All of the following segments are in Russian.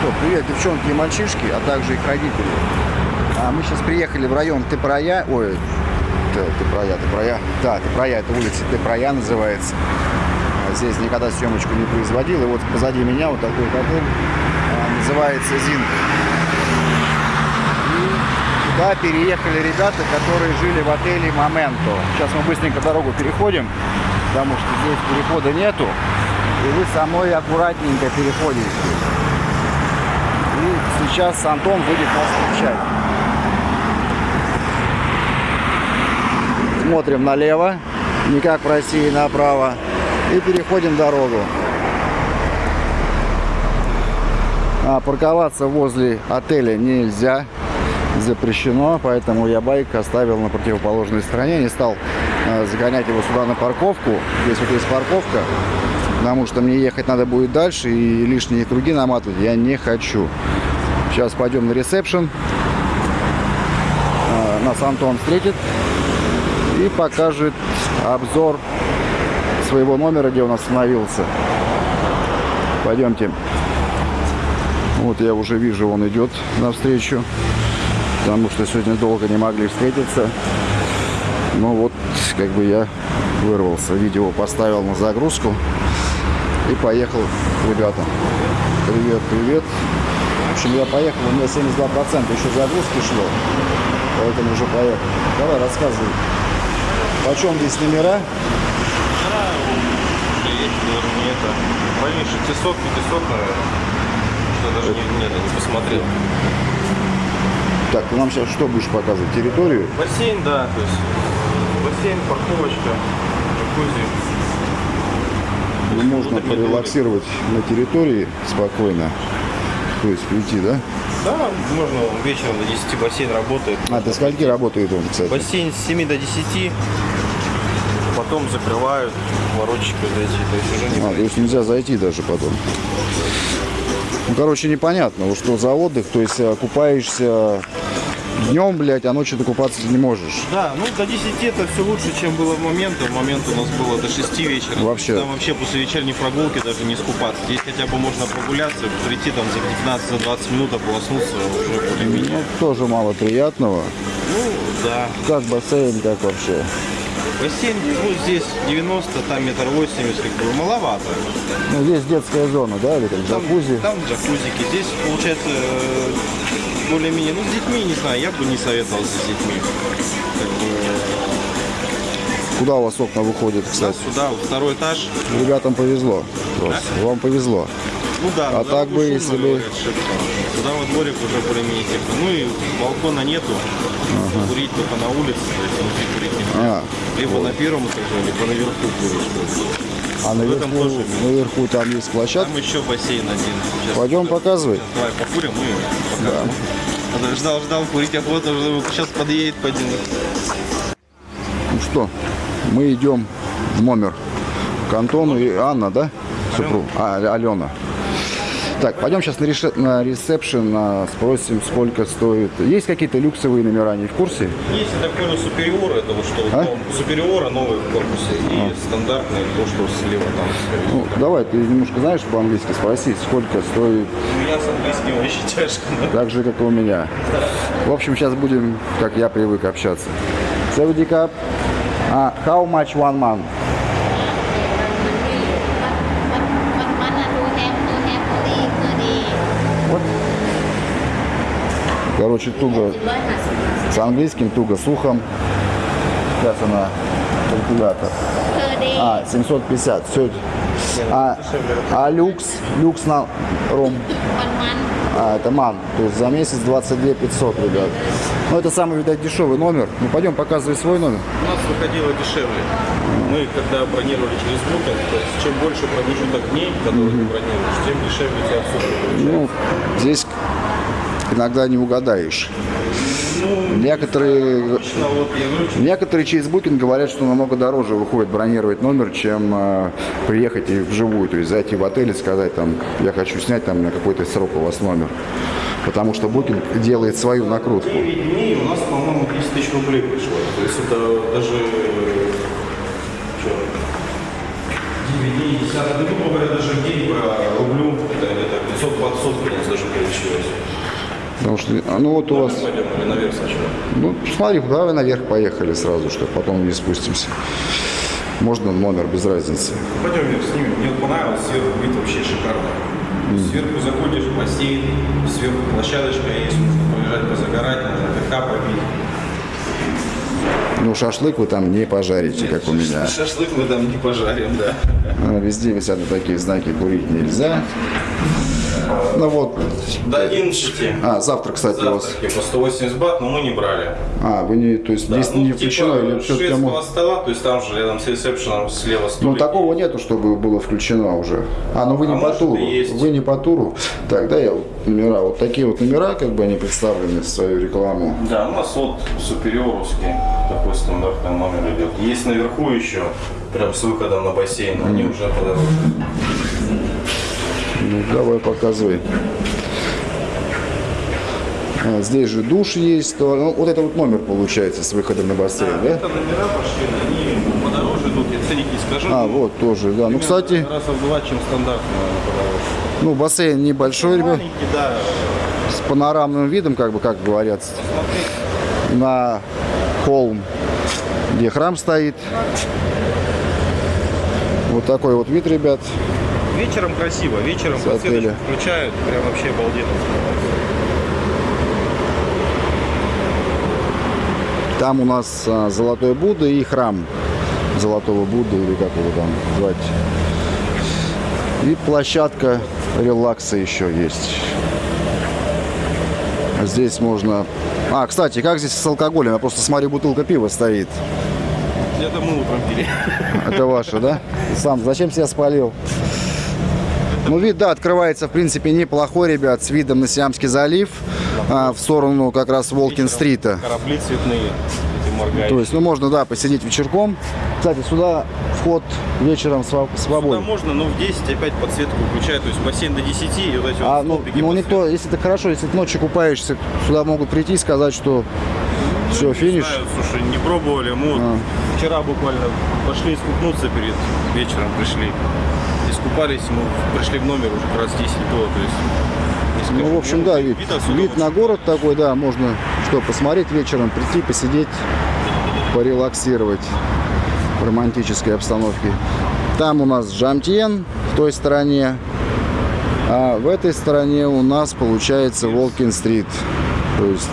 что, привет, девчонки и мальчишки, а также их родители. А мы сейчас приехали в район Тыпроя, ой, Тыпроя, Тыпроя, да, Тыпроя, это улица Тыпроя называется. А Здесь никогда съемочку не производил, и вот позади меня вот такой котел а, называется Зинг. И переехали ребята, которые жили в отеле Моменто. Сейчас мы быстренько дорогу переходим, потому что здесь перехода нету. И вы со мной аккуратненько переходите. И сейчас Антон будет нас встречать. Смотрим налево, не как в России направо. И переходим дорогу. А парковаться возле отеля нельзя, запрещено, поэтому я байк оставил на противоположной стороне, не стал э, загонять его сюда на парковку. Здесь вот есть парковка, потому что мне ехать надо будет дальше и лишние круги наматывать я не хочу. Сейчас пойдем на ресепшн, Э, нас Антон встретит и покажет обзор своего номера, где он остановился. Пойдемте. Вот я уже вижу, он идет навстречу, потому что сегодня долго не могли встретиться. Ну вот, как бы я вырвался. Видео поставил на загрузку и поехал к ребятам. Привет, привет. В общем, я поехал, у меня 72% еще загрузки шло, поэтому уже поехал. Давай, рассказывай. Почем здесь номера? Это. В районе 600, 500, наверное. Что даже не, нет, не посмотрел. Так, ты нам сейчас что будешь показывать? Территорию? Бассейн, да, то есть бассейн, парковочка, джакузи. Ну, можно порелаксировать на территории спокойно. То есть прийти, да? Да, можно вечером до 10 бассейн работает. А, до скольки работает он, кстати? Бассейн с 7 до 10, потом закрывают, воротчики зайти, то есть уже не А, то есть нельзя зайти даже потом. Ну, короче, непонятно, что за отдых, то есть э, купаешься днем, блядь, а ночью ты купаться не можешь. Да, ну до 10 это все лучше, чем было в момент. В момент у нас было до 6 вечера. Вообще. Там вообще после вечерней прогулки даже не скупаться. Здесь хотя бы можно прогуляться, прийти там за 15-20 минут, ополоснуться уже более-менее. Ну, тоже мало приятного. Ну, да. Как бассейн, как вообще? Бассейн, ну, здесь 90, там метр 80, как бы маловато. Ну, здесь детская зона, да, или как Там, джакузи? там джакузики. Здесь, получается, э, более-менее, ну, с детьми, не знаю, я бы не советовал с детьми. Куда у вас окна выходят, да, кстати? сюда, вот второй этаж. Ребятам повезло просто. Вам повезло. Ну да, А так бы, если бы-. Туда во дворик уже более-менее тепло. Ну и балкона нету. Курить только на улице, то есть внутри курить А, Либо на первом этаже, либо наверху куришь. А наверху, наверху там есть площадка. Там еще бассейн один. Сейчас Пойдем показывай. Давай покурим и покажем. А то Ждал, ждал, курить охота, уже сейчас подъедет пойдем. Ну что, мы идем в номер к Антону и Анна, да? Супруг. А, Алена. Так, пойдем сейчас на, реше- на ресепшн, а, спросим, сколько стоит. Есть какие-то люксовые номера, не в курсе? Есть, я так понял, супериор, это вот что, А? ну, супериора новый в корпусе и стандартный, то, что слева там. Ну, давай, ты немножко знаешь по-английски, спроси, сколько стоит, У меня с английским очень тяжко. да. так же, как и у меня. В общем, сейчас будем, как я привык общаться. Савдикап. А, how much one month? Короче, туго с английским, туго с ухом. Сейчас она калькулятор. А, 750. Все. А, а люкс, люкс на ром. А, это ман. То есть за месяц 22 500, ребят. Ну это самый, видать, дешевый номер. Ну, пойдем, показывай свой номер. У нас выходило дешевле. Мы, когда бронировали через Букер, то есть чем больше промежуток дней, которые mm -hmm. ты бронируешь, тем дешевле тебя обслуживают. Ну, здесь иногда не угадаешь. Некоторые, некоторые через Booking говорят, что намного дороже выходит бронировать номер, чем э, приехать и вживую. То есть зайти в отель и сказать, там, я хочу снять там на какой-то срок у вас номер. Потому что Booking делает свою накрутку. 9 дней у нас, по-моему, 10 тысяч рублей пришло. То есть это даже... Что? 9 дней, 10, ну, грубо говоря, даже день по рублю, это где-то 500 у нас даже получилось. Потому что, а, ну вот у вас, Пойдем или наверх сначала? ну смотри, давай наверх поехали сразу, чтобы потом не спустимся. Можно номер, без разницы. Пойдем вверх снимем. Мне понравилось, сверху вид вообще шикарный. Сверху заходишь, бассейн, сверху площадочка есть, можно полежать, позагорать, можно ТК попить. Ну, шашлык вы там не пожарите, как у меня. Шашлык мы там не пожарим, да. А, Везде висят такие знаки «Курить нельзя». Ну вот. До 11. А, завтра, кстати, у вас. Завтраки по 180 бат, но мы не брали. А, вы не, то есть Да, здесь ну, не типа включено или все шведского стола, то есть там же рядом с ресепшеном слева столик. Ну, такого нету, чтобы было включено уже. А, ну вы не А по туру. Вы не по туру. Так, да, я вот номера. Вот такие вот номера, как бы они представлены в свою рекламу. Да, у нас вот супериоровский такой стандартный номер идет. Есть наверху еще, прям с выходом на бассейн, они уже подороже. Ну, давай показывай. А, здесь же душ есть. То, ну, вот это вот номер получается с выходом на бассейн, да? Это номера пошли, они подороже идут, я ценник не скажу. А, вот тоже, да. Ну, кстати, Раза в два, чем наверное, подороже. ну, бассейн небольшой, ребят, да. с панорамным видом, как бы, как говорят, Смотри, на холм, где храм стоит. Вот такой вот вид, ребят. Вечером красиво, вечером С подсветочку включают, прям вообще обалденно. Там у нас а, Золотой Будда и храм Золотого Будды, или как его там звать. И площадка релакса еще есть. Здесь можно... А, кстати, как здесь с алкоголем? Я просто смотрю, бутылка пива стоит. Это мы утром пили. Это ваше, да? Сам, зачем себя спалил? Ну, вид, да, открывается, в принципе, неплохой, ребят, с видом на Сиамский залив, а, в сторону как раз Волкин-стрита. Корабли цветные, эти моргающие. То есть, ну, можно, да, посидеть вечерком. Кстати, сюда вход вечером Сюда свободен. можно, но в 10 опять подсветку включают, то есть бассейн до 10 и вот эти А, вот ну, ну, никто, если ты хорошо, если ты ночью купаешься, сюда могут прийти и сказать, что все, Не финиш. знаю, слушай, не пробовали. Мы А. вчера буквально пошли искупнуться перед вечером, пришли. Искупались, мы пришли в номер уже как раз 10 было, то есть... Ну, в общем, да, вид, вид очень на город такой, да, можно что, посмотреть вечером, прийти, посидеть, порелаксировать в романтической обстановке. Там у нас Жамтьен в той стороне, а в этой стороне у нас получается Волкин-стрит. То есть,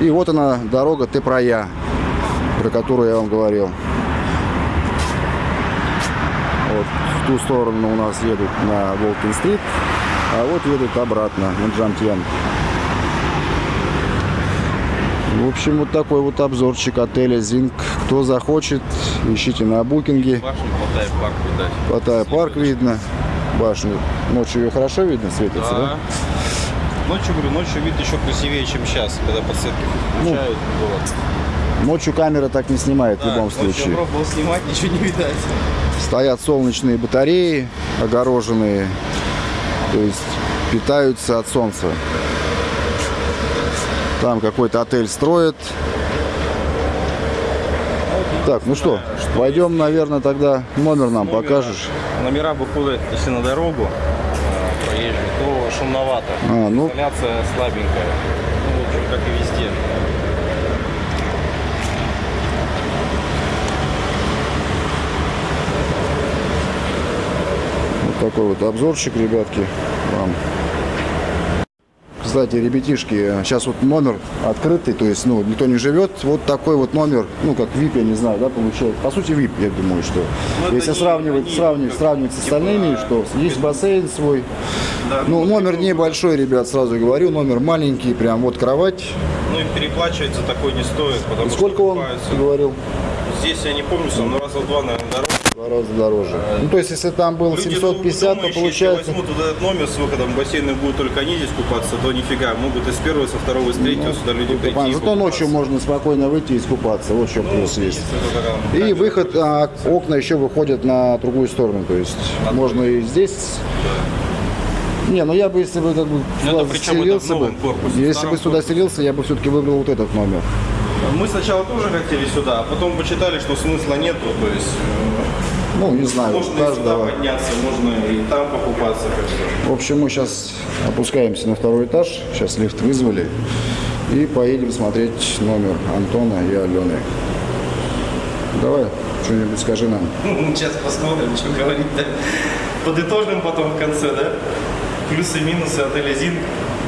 и вот она, дорога Тепрая, про которую я вам говорил. Вот в ту сторону у нас едут на Волкин-стрит, а вот едут обратно на Джамтьен. В общем, вот такой вот обзорчик отеля Зинг. Кто захочет, ищите на букинге. Башню Паттайя парк видать. Паттайя парк видно. Башню. Ночью ее хорошо видно, светится, да? Да. Ночью, говорю, ночью вид еще красивее, чем сейчас, когда подсветки Ну, включают. Ночью камера так не снимает в Да, любом ночью случае. пробовал снимать, ничего не видать. Стоят солнечные батареи, огороженные. То есть питаются от солнца. Там какой-то отель строят. Так, ну что, пойдем, наверное, тогда номер нам Номера. покажешь. Номера выходят, если на дорогу а, проезжую, то шумновато. А, ну. Изоляция слабенькая. Ну, в общем, как и везде. Такой вот обзорчик, ребятки, вам. Кстати, ребятишки, сейчас вот номер открытый, то есть, ну, никто не живет. Вот такой вот номер, ну, как VIP, я не знаю, да, получается. По сути, VIP, я думаю, что. Ну, это Если не- сравнивать, они сравнивать, сравнивать с остальными, что есть бассейн свой. Да, Ну, ну, номер небольшой, ребят, сразу говорю, номер маленький, прям вот кровать. Ну и переплачивать за такой не стоит, потому И что сколько он, покупаются. ты говорил? Здесь я не помню, сам, но раза в два, наверное, дороже. Два раза дороже. Ну, то есть, если там было Люди 750, то думающие, получается... Если возьмут вот этот номер с выходом в бассейн и будут только они здесь купаться, то нифига. Могут и с первого, со второго, и с третьего сюда люди Ну, прийти. Зато ночью можно спокойно выйти и искупаться. Вот еще Ну, плюс есть. если И выход, а, окна еще выходят на другую сторону. То есть можно и здесь. Не, ну я бы, если бы как бы Ну, сюда это причем это селился бы, корпусе, если бы сюда селился, я бы все-таки выбрал вот этот номер. Мы сначала тоже хотели сюда, а потом почитали, что смысла нету. То есть Ну, не знаю, Можно и сюда каждого. подняться, можно и там покупаться. Как бы. В общем, мы сейчас опускаемся на второй этаж. Сейчас лифт вызвали. И поедем смотреть номер Антона и Алены. Давай, что-нибудь скажи нам. Сейчас посмотрим, что говорить-то. Подытожим потом в конце, да? Плюсы и минусы отеля Зинг.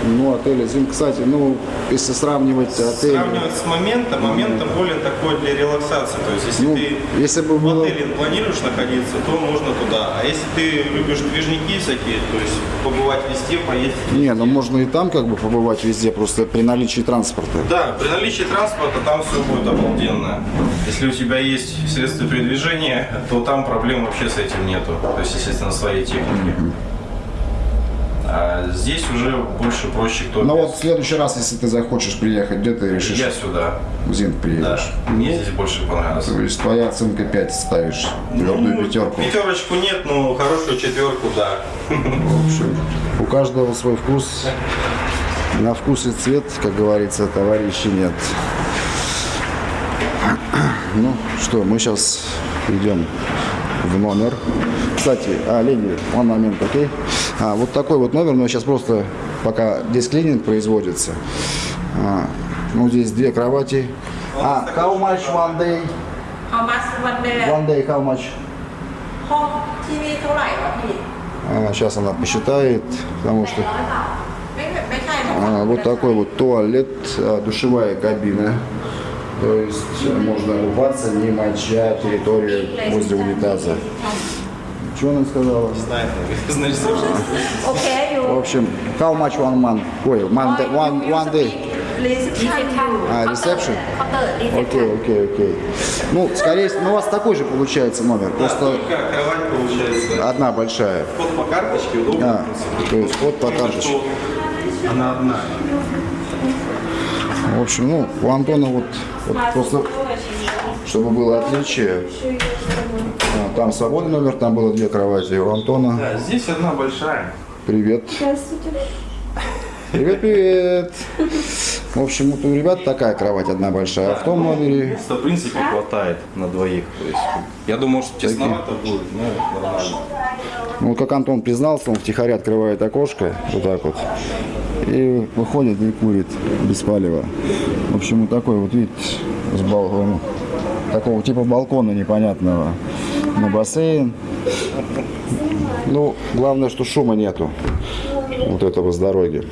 Ну, отель Зим, кстати, ну, если сравнивать отель... Сравнивать с моментом, моментом более такой для релаксации. То есть, если Ну, ты если бы в было... отеле планируешь находиться, то можно туда. А если ты любишь движники всякие, то есть побывать везде, поездить. Не, ну можно и там как бы побывать везде, просто при наличии транспорта. Да, при наличии транспорта там все будет обалденно. Если у тебя есть средства передвижения, то там проблем вообще с этим нету. То есть, естественно, своей техники. А здесь уже больше проще кто Ну вот в следующий раз, если ты захочешь приехать, где ты решишь? Я сюда. В Зинг Да. приедешь. Мне здесь больше понравилось. То есть твоя оценка 5 ставишь, твердую Ну, пятерку. Пятерочку нет, но хорошую четверку, да. В общем, у каждого свой вкус. На вкус и цвет, как говорится, товарищи нет. Ну что, мы сейчас идем в номер. Кстати, а, леди, one момент, окей? А, вот такой вот номер, но сейчас просто пока здесь клининг производится. А, ну, здесь две кровати. А, how much one day? How much one day? One day, how much? Сейчас а, она посчитает, потому что... А, вот такой вот туалет, а, душевая кабина. То есть можно купаться, не моча территория возле унитаза. Что она сказала? Не знаю. Значит, Okay. В общем, how much one month? Ой, one day. One, one day. А, ресепшн? Окей, окей, окей. Ну, скорее всего, ну, у вас такой же получается номер. Да, просто кровать получается. Одна большая. Вход по карточке, удобно. А, то есть вход по карточке. Она одна. В общем, ну, у Антона вот, вот просто, чтобы было отличие. А, Там свободный номер, там было две кровати. У Антона Да, здесь одна большая. привет. Привет, привет. В общем, вот у ребят такая кровать одна большая. А в том номере Места, в принципе, хватает на двоих. То есть, я думал, что тесновато будет, но нормально. Ну, как Антон признался, он втихаря открывает окошко, вот так вот, и выходит и курит без палева. В общем, вот такой вот вид с балкона, такого типа балкона непонятного на бассейн. Ну, главное, что шума нету вот этого с дороги.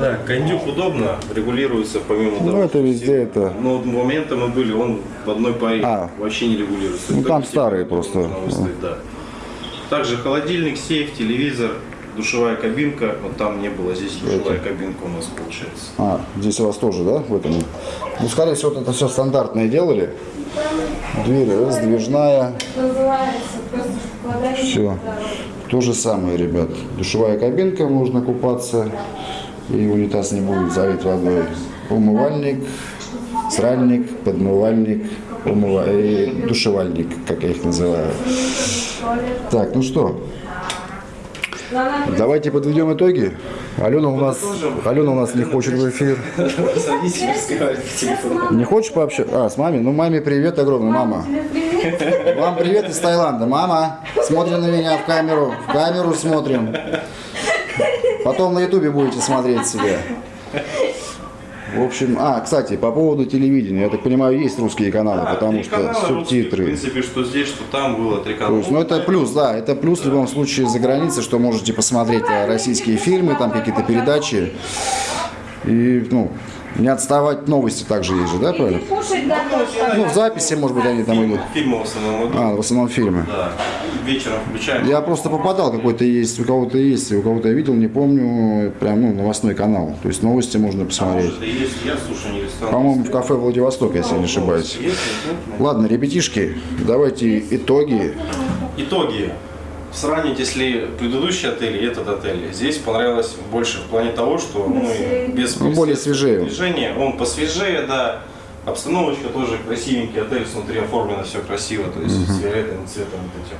Да, кондюк удобно, регулируется помимо того. Ну, это везде это. Но вот момента мы были, он в одной паре А. вообще не регулируется. Ну, там старые просто. выставить, да. Также холодильник, сейф, телевизор, душевая кабинка. Вот там не было, здесь душевая кабинка у нас получается. А, здесь у вас тоже, да, в этом? Ну, скорее всего, вот это все стандартное делали. Дверь раздвижная. Все. То же самое, ребят. Душевая кабинка, можно купаться. И унитаз не будет залит водой. Умывальник, сральник, подмывальник, умыва... и душевальник, как я их называю. Так, ну что, давайте подведем итоги. Алена у нас, Алена у нас не хочет в эфир. Не хочешь пообщаться? А, с мамой? Ну, маме привет огромный, мама. Вам привет из Таиланда. Мама, смотрим на меня в камеру. В камеру смотрим. Потом на ютубе будете смотреть себя. В общем, а, кстати, по поводу телевидения. Я так понимаю, есть русские каналы, Да, потому что канала русских, В субтитры. принципе, что здесь, что там было три канала. То есть, ну это плюс, да, это плюс в любом случае за границей, что можете посмотреть э, российские фильмы, там какие-то передачи. И, ну, не отставать новости также есть же, да, правильно? Ну, в записи, может быть, они там идут. Фильмы в основном идут. А, в основном фильмы. Да. Вечером включаем. Я просто попадал, какой-то есть, у кого-то есть, у кого-то я видел, не помню, прям, ну, новостной канал. То есть новости можно посмотреть. Может, и есть. Я слушаю не. По-моему, в кафе Владивосток, если я не ошибаюсь. Ладно, ребятишки, давайте итоги. Итоги. Сравнить, если предыдущий отель и этот отель. Здесь понравилось больше в плане того, что ну, и без Ну, более свежее. движения. Он посвежее, да. Обстановочка тоже красивенький, отель внутри оформлено все красиво, то есть с фиолетовым цветом вот этим.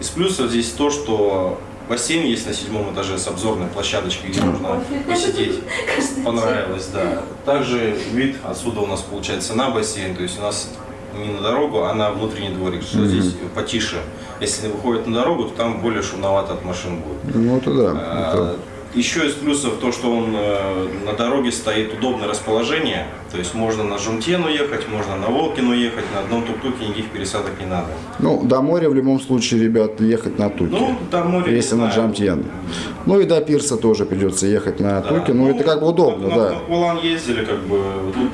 Из плюсов здесь то, что бассейн есть на седьмом этаже с обзорной площадочкой, где можно посидеть. Понравилось, да. Также вид отсюда у нас получается на бассейн, то есть у нас не на дорогу, а на внутренний дворик, что здесь потише. Если выходит на дорогу, то там более шумновато от машин будет. Ну, это да. А, это- Еще из плюсов то, что он э, на дороге стоит удобное расположение. То есть можно на Жумтену ехать, можно на Волкину ехать, на одном тук-туке никаких пересадок не надо. Ну, до моря в любом случае, ребят, ехать на Туке. Ну, до моря, Если на. Джамтьен. Ну и до пирса тоже придется ехать на Туке. Ну, это как бы удобно, на, да. На Кулан ездили, как бы тут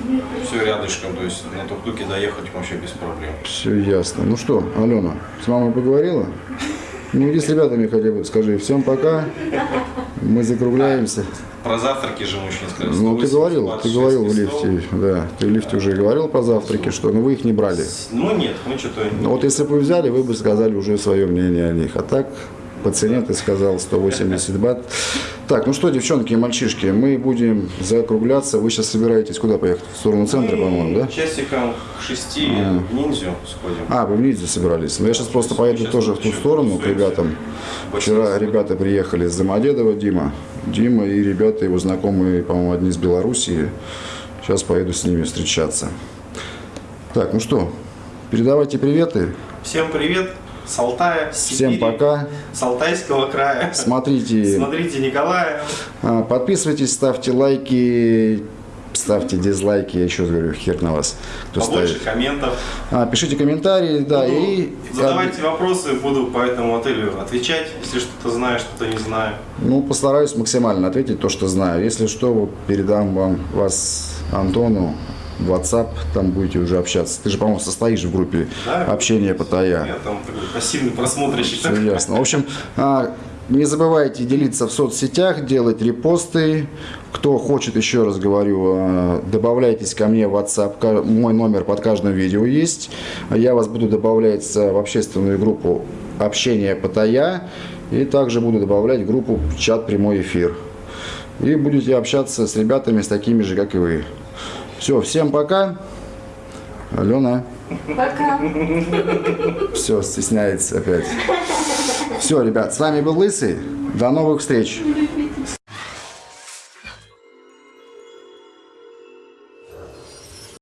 все рядышком, то есть на тук-туке доехать вообще без проблем. Все ясно. Ну что, Алена, с мамой поговорила? Ну иди с ребятами хотя бы, скажи всем пока. Мы закругляемся. Про завтраки же мужчин сказали. Ну ты 180 говорил, ты 6 говорил в лифте, да. Ты в лифте уже говорил про завтраки, что ну вы их не брали. Ну нет, мы что-то... Ну вот если бы вы взяли, вы бы сказали уже свое мнение о них. А так, по цене ты сказал 180 бат. Так, ну что, девчонки и мальчишки, мы будем закругляться. Вы сейчас собираетесь куда поехать? В сторону центра, по-моему, да? Часиком к шести в ниндзю сходим. А, вы в Лидзе собрались. Ну, я сейчас просто поеду Сейчас тоже в ту сторону к ребятам. Вчера ребята приехали из Домодедова, Дима. Дима и ребята, его знакомые, по-моему, одни из Белоруссии. Сейчас поеду с ними встречаться. Так, ну что, передавайте приветы. Всем привет с Алтая, с Всем Сибири, пока. с Алтайского края. Смотрите, Смотрите Николая. а, подписывайтесь, ставьте лайки, ставьте дизлайки. Я еще говорю, хер на вас, кто Побольше ставит. комментов. А, пишите комментарии, да, Буду- и... Задавайте вопросы, буду по этому отелю отвечать, если что-то знаю, что-то не знаю. Ну, постараюсь максимально ответить то, что знаю. Если что, передам вам вас Антону в WhatsApp, там будете уже общаться. Ты же, по-моему, состоишь в группе Да. общения по Я Тая. там такой пассивный просмотрщик. Все ясно. В общем, а, не забывайте делиться в соцсетях, делать репосты. Кто хочет, еще раз говорю, а, добавляйтесь ко мне в WhatsApp. Мой номер под каждым видео есть. Я вас буду добавлять в общественную группу общения по Тая. И также буду добавлять в группу чат прямой эфир. И будете общаться с ребятами, с такими же, как и вы. Все, всем пока. Алена. Пока. Все, стесняется опять. Все, ребят, с вами был Лысый. До новых встреч.